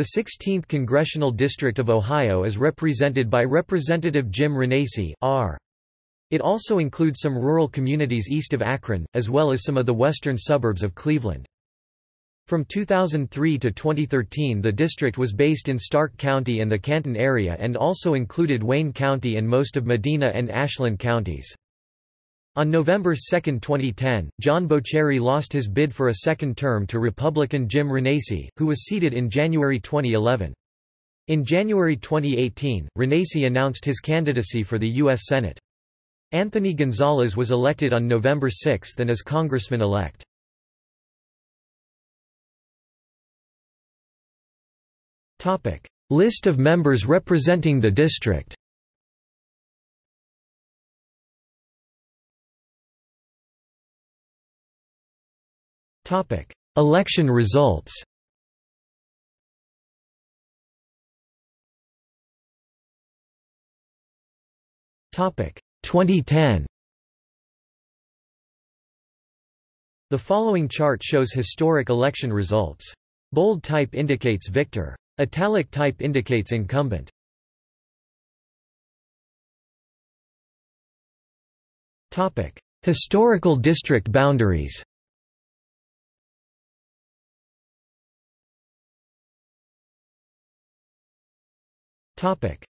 The 16th Congressional District of Ohio is represented by Representative Jim Renacci R. It also includes some rural communities east of Akron, as well as some of the western suburbs of Cleveland. From 2003 to 2013 the district was based in Stark County and the Canton area and also included Wayne County and most of Medina and Ashland counties. On November 2, 2010, John Boccieri lost his bid for a second term to Republican Jim Renacci, who was seated in January 2011. In January 2018, Renacci announced his candidacy for the U.S. Senate. Anthony Gonzalez was elected on November 6 and is congressman-elect. List of members representing the district Election results Topic 2010 The following chart shows historic election results. Bold type indicates victor. Italic type indicates incumbent. Topic: Historical district boundaries.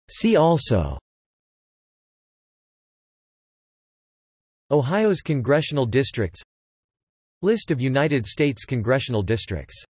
See also. Ohio's congressional districts. List of United States congressional districts